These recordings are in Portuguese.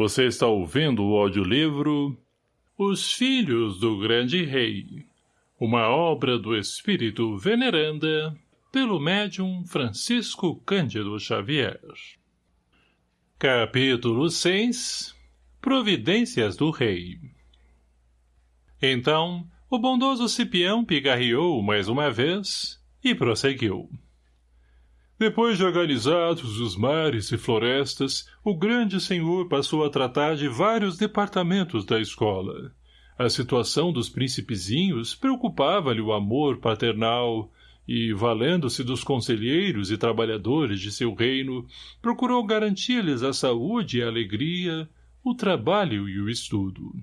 Você está ouvindo o audiolivro Os Filhos do Grande Rei, uma obra do espírito veneranda pelo médium Francisco Cândido Xavier. Capítulo 6 Providências do Rei Então, o bondoso Cipião pigarreou mais uma vez e prosseguiu. Depois de organizados os mares e florestas, o grande senhor passou a tratar de vários departamentos da escola. A situação dos principezinhos preocupava-lhe o amor paternal e, valendo-se dos conselheiros e trabalhadores de seu reino, procurou garantir-lhes a saúde e a alegria, o trabalho e o estudo.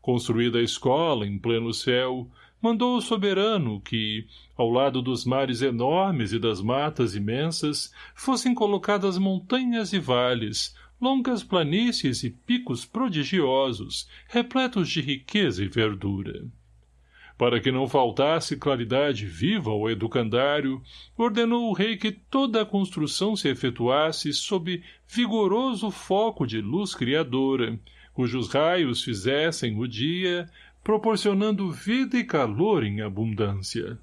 Construída a escola em pleno céu, mandou o soberano que, ao lado dos mares enormes e das matas imensas, fossem colocadas montanhas e vales, longas planícies e picos prodigiosos, repletos de riqueza e verdura. Para que não faltasse claridade viva ao educandário, ordenou o rei que toda a construção se efetuasse sob vigoroso foco de luz criadora, cujos raios fizessem o dia proporcionando vida e calor em abundância.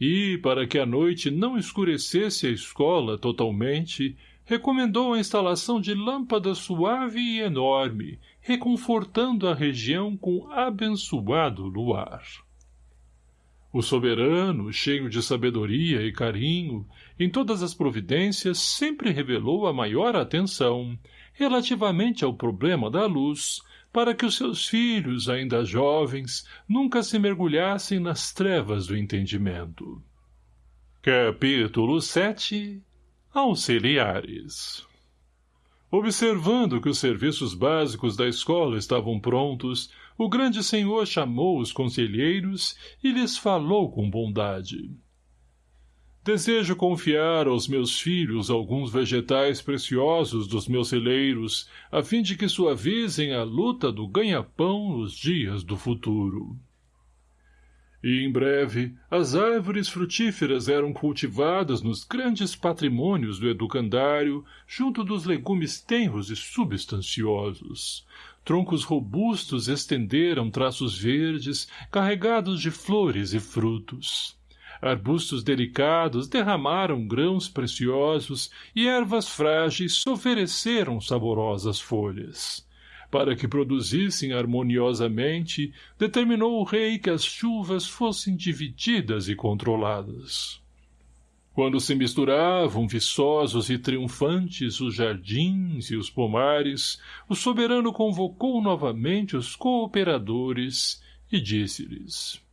E, para que a noite não escurecesse a escola totalmente, recomendou a instalação de lâmpada suave e enorme, reconfortando a região com abençoado luar. O soberano, cheio de sabedoria e carinho, em todas as providências sempre revelou a maior atenção, relativamente ao problema da luz, para que os seus filhos, ainda jovens, nunca se mergulhassem nas trevas do entendimento. Capítulo 7 Auxiliares Observando que os serviços básicos da escola estavam prontos, o grande senhor chamou os conselheiros e lhes falou com bondade. Desejo confiar aos meus filhos alguns vegetais preciosos dos meus celeiros, a fim de que suavizem a luta do ganha-pão nos dias do futuro. E, em breve, as árvores frutíferas eram cultivadas nos grandes patrimônios do educandário, junto dos legumes tenros e substanciosos. Troncos robustos estenderam traços verdes, carregados de flores e frutos arbustos delicados derramaram grãos preciosos e ervas frágeis ofereceram saborosas folhas. Para que produzissem harmoniosamente, determinou o rei que as chuvas fossem divididas e controladas. Quando se misturavam viçosos e triunfantes os jardins e os pomares, o soberano convocou novamente os cooperadores e disse-lhes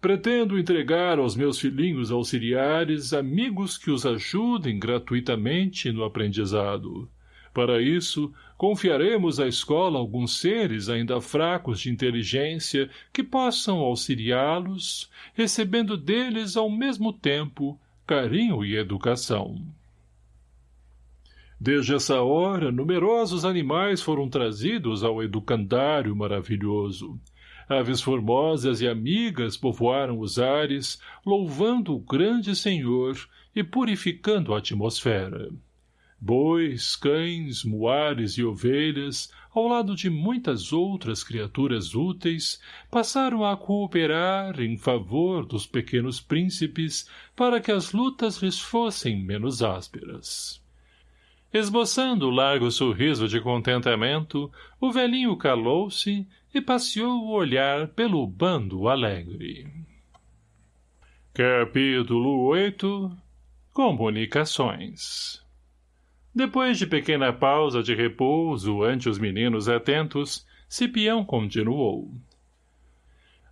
Pretendo entregar aos meus filhinhos auxiliares amigos que os ajudem gratuitamente no aprendizado. Para isso, confiaremos à escola alguns seres ainda fracos de inteligência que possam auxiliá-los, recebendo deles ao mesmo tempo carinho e educação. Desde essa hora, numerosos animais foram trazidos ao educandário maravilhoso, Aves formosas e amigas povoaram os ares, louvando o grande Senhor e purificando a atmosfera. Bois, cães, muares e ovelhas, ao lado de muitas outras criaturas úteis, passaram a cooperar em favor dos pequenos príncipes para que as lutas lhes fossem menos ásperas. Esboçando largo sorriso de contentamento, o velhinho calou-se e passeou o olhar pelo bando alegre. Capítulo 8 Comunicações Depois de pequena pausa de repouso ante os meninos atentos, Cipião continuou.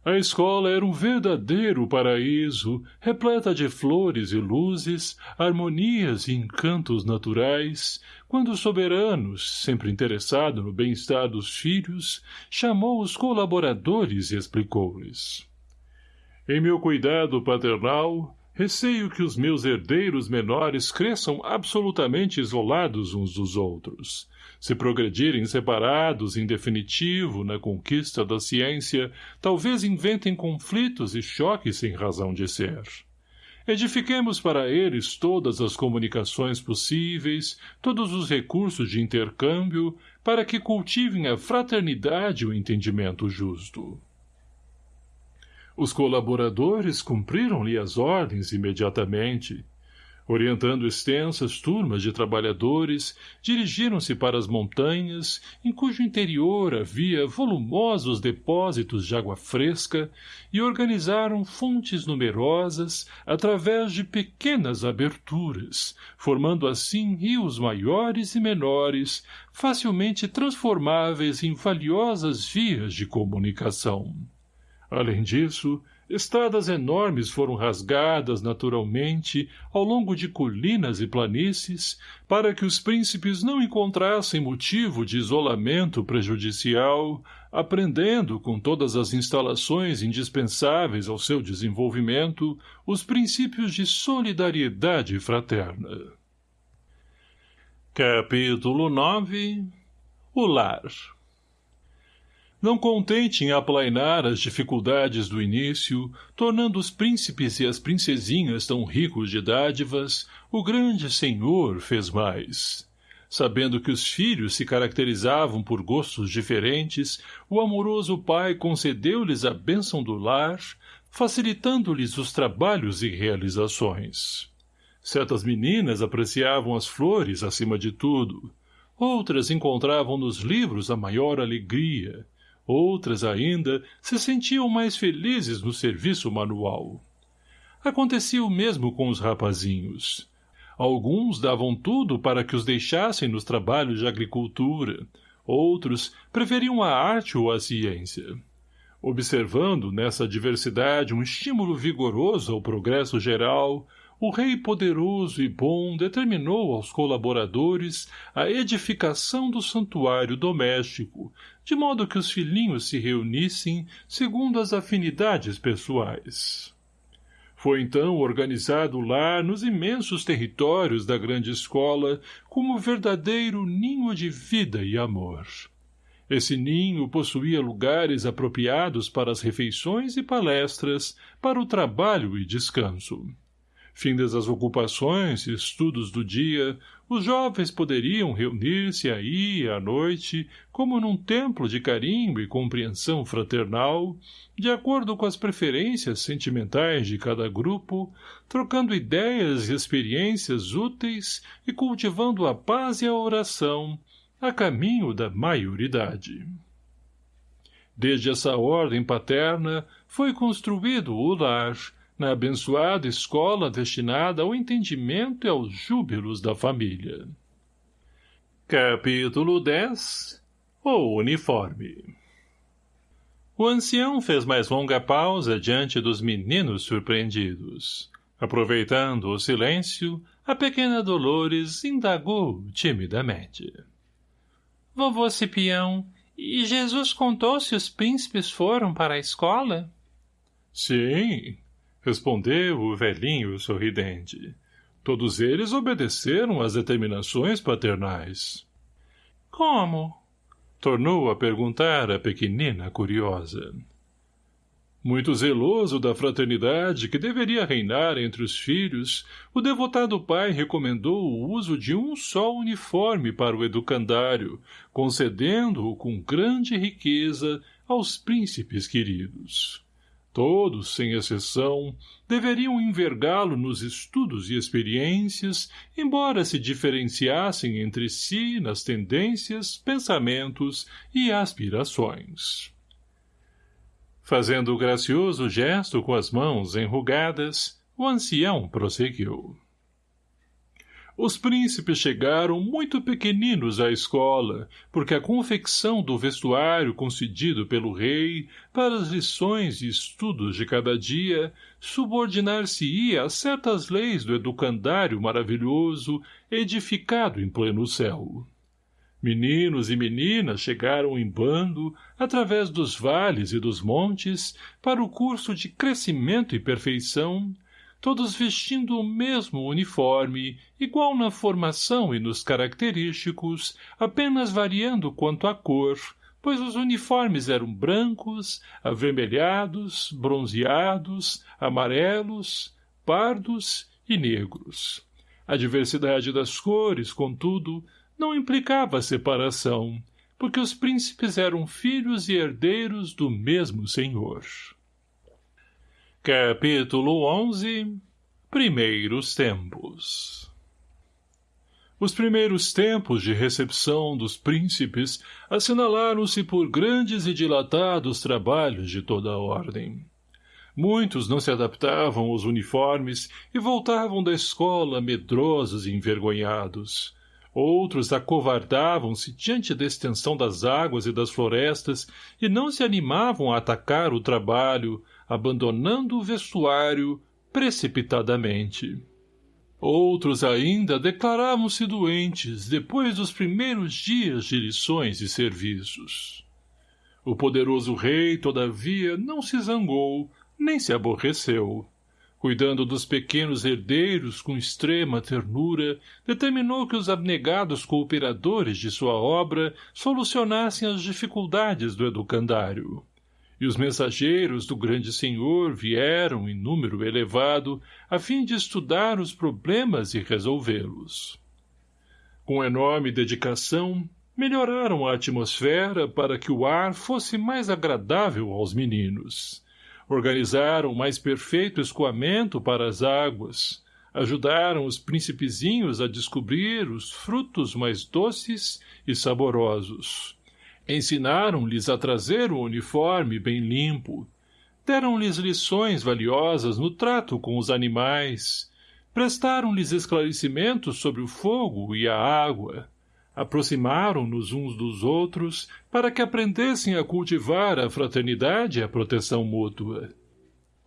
A escola era um verdadeiro paraíso, repleta de flores e luzes, harmonias e encantos naturais, quando o soberano, sempre interessado no bem-estar dos filhos, chamou os colaboradores e explicou-lhes. Em meu cuidado paternal, receio que os meus herdeiros menores cresçam absolutamente isolados uns dos outros, se progredirem separados em definitivo na conquista da ciência, talvez inventem conflitos e choques sem razão de ser. Edifiquemos para eles todas as comunicações possíveis, todos os recursos de intercâmbio, para que cultivem a fraternidade e o entendimento justo. Os colaboradores cumpriram-lhe as ordens imediatamente, Orientando extensas turmas de trabalhadores, dirigiram-se para as montanhas, em cujo interior havia volumosos depósitos de água fresca, e organizaram fontes numerosas através de pequenas aberturas, formando assim rios maiores e menores, facilmente transformáveis em valiosas vias de comunicação. Além disso, Estradas enormes foram rasgadas naturalmente ao longo de colinas e planícies para que os príncipes não encontrassem motivo de isolamento prejudicial, aprendendo com todas as instalações indispensáveis ao seu desenvolvimento os princípios de solidariedade fraterna. Capítulo 9 O Lar não contente em aplainar as dificuldades do início, tornando os príncipes e as princesinhas tão ricos de dádivas, o grande senhor fez mais. Sabendo que os filhos se caracterizavam por gostos diferentes, o amoroso pai concedeu-lhes a bênção do lar, facilitando-lhes os trabalhos e realizações. Certas meninas apreciavam as flores acima de tudo, outras encontravam nos livros a maior alegria, Outras ainda se sentiam mais felizes no serviço manual. Acontecia o mesmo com os rapazinhos. Alguns davam tudo para que os deixassem nos trabalhos de agricultura, outros preferiam a arte ou a ciência. Observando nessa diversidade um estímulo vigoroso ao progresso geral, o rei poderoso e bom determinou aos colaboradores a edificação do santuário doméstico, de modo que os filhinhos se reunissem segundo as afinidades pessoais. Foi então organizado lá nos imensos territórios da grande escola como verdadeiro ninho de vida e amor. Esse ninho possuía lugares apropriados para as refeições e palestras, para o trabalho e descanso. Findas as ocupações e estudos do dia, os jovens poderiam reunir-se aí à noite, como num templo de carinho e compreensão fraternal, de acordo com as preferências sentimentais de cada grupo, trocando ideias e experiências úteis e cultivando a paz e a oração, a caminho da maioridade. Desde essa ordem paterna foi construído o lar, na abençoada escola destinada ao entendimento e aos júbilos da família. Capítulo 10 O uniforme O ancião fez mais longa pausa diante dos meninos surpreendidos. Aproveitando o silêncio, a pequena Dolores indagou timidamente. — Vovô Cipião, e Jesus contou se os príncipes foram para a escola? — Sim, Respondeu o velhinho sorridente. Todos eles obedeceram às determinações paternais. Como? Tornou a perguntar a pequenina curiosa. Muito zeloso da fraternidade que deveria reinar entre os filhos, o devotado pai recomendou o uso de um só uniforme para o educandário, concedendo-o com grande riqueza aos príncipes queridos. Todos, sem exceção, deveriam envergá-lo nos estudos e experiências, embora se diferenciassem entre si nas tendências, pensamentos e aspirações. Fazendo o gracioso gesto com as mãos enrugadas, o ancião prosseguiu. Os príncipes chegaram muito pequeninos à escola, porque a confecção do vestuário concedido pelo rei para as lições e estudos de cada dia subordinar-se-ia a certas leis do educandário maravilhoso edificado em pleno céu. Meninos e meninas chegaram em bando, através dos vales e dos montes, para o curso de crescimento e perfeição, todos vestindo o mesmo uniforme, igual na formação e nos característicos, apenas variando quanto à cor, pois os uniformes eram brancos, avermelhados, bronzeados, amarelos, pardos e negros. A diversidade das cores, contudo, não implicava separação, porque os príncipes eram filhos e herdeiros do mesmo senhor. Capítulo 11 Primeiros Tempos Os primeiros tempos de recepção dos príncipes assinalaram-se por grandes e dilatados trabalhos de toda a ordem. Muitos não se adaptavam aos uniformes e voltavam da escola medrosos e envergonhados. Outros acovardavam-se diante da extensão das águas e das florestas e não se animavam a atacar o trabalho, abandonando o vestuário precipitadamente. Outros ainda declaravam-se doentes depois dos primeiros dias de lições e serviços. O poderoso rei, todavia, não se zangou, nem se aborreceu. Cuidando dos pequenos herdeiros com extrema ternura, determinou que os abnegados cooperadores de sua obra solucionassem as dificuldades do educandário. E os mensageiros do grande senhor vieram em número elevado a fim de estudar os problemas e resolvê-los. Com enorme dedicação, melhoraram a atmosfera para que o ar fosse mais agradável aos meninos organizaram mais perfeito escoamento para as águas, ajudaram os principezinhos a descobrir os frutos mais doces e saborosos. Ensinaram-lhes a trazer o uniforme bem limpo, deram-lhes lições valiosas no trato com os animais, prestaram-lhes esclarecimentos sobre o fogo e a água, aproximaram-nos uns dos outros para que aprendessem a cultivar a fraternidade e a proteção mútua.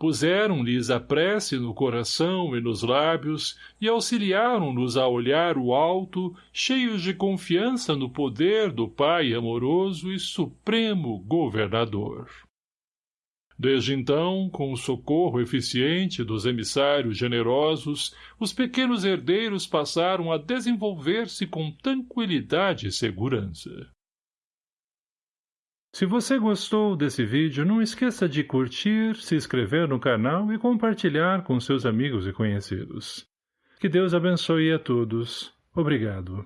Puseram-lhes a prece no coração e nos lábios e auxiliaram-nos a olhar o alto, cheios de confiança no poder do Pai amoroso e supremo governador. Desde então, com o socorro eficiente dos emissários generosos, os pequenos herdeiros passaram a desenvolver-se com tranquilidade e segurança. Se você gostou desse vídeo, não esqueça de curtir, se inscrever no canal e compartilhar com seus amigos e conhecidos. Que Deus abençoe a todos. Obrigado.